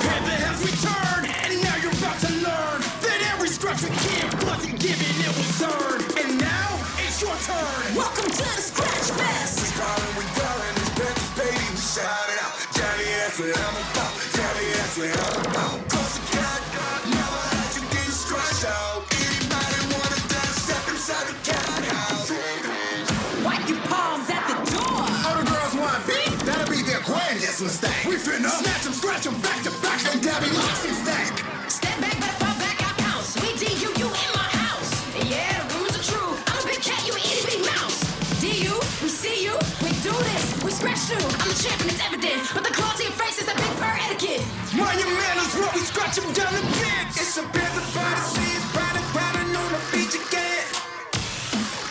Panther has returned, and now you're about to learn that every scratch a kid wasn't given, it was earned. And now it's your turn. Welcome to the Scratch Fest. We calling, we calling, it's Panthers, baby, we shout it out. Daddy, that's what I'm about. Daddy, that's what I'm about. Close to God, never let you get scratched out. Anybody wanna dance, step inside the cat house. Wipe your palms at the door. All the girls want beat, that'll be their grandest mistake. We finna snatch them, scratch them back to scratch through. I'm a champion, it's evident. But the to your face is the big bird etiquette. Manners while we scratch them down the pits. It's a Panther by the seas, riding, riding on the beach again.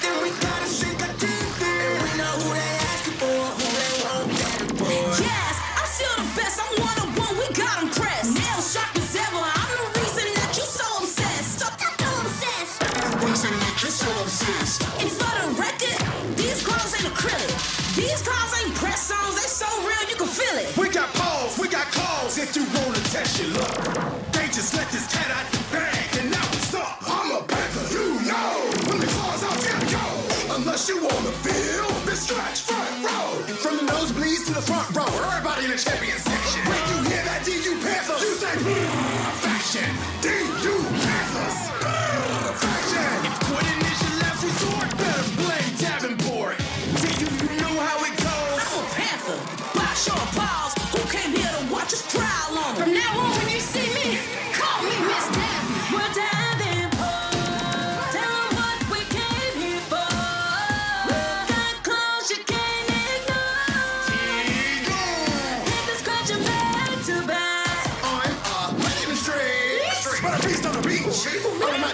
Then we gotta sink our teeth in. And we know who they asking for, who they want, Daddy boy. Yes, I'm still the best. I'm one on one. We got 'em pressed. Nail sharp as ever. I'm the reason that you so obsessed. Stop that obsessed. I'm the Reason that you're so obsessed. And for the record, Press songs. They so real you can feel it. We got paws, we got calls if you wanna test your luck. They just let this cat out the bag and now it's up. I'm a panther, you know. When the claws out, there go. Unless you wanna feel the stretch front row. From the nosebleeds to the front row, everybody in the champion section. When you hear that DU Panther, you say, hmm, faction. From now on, when you see me, call me Miss Davin. We're Davenport. Tell 'em what we came here for. Got clothes you can't ignore. Hit the scratch and back to back. I'm a street, but a beast on the beach. All of my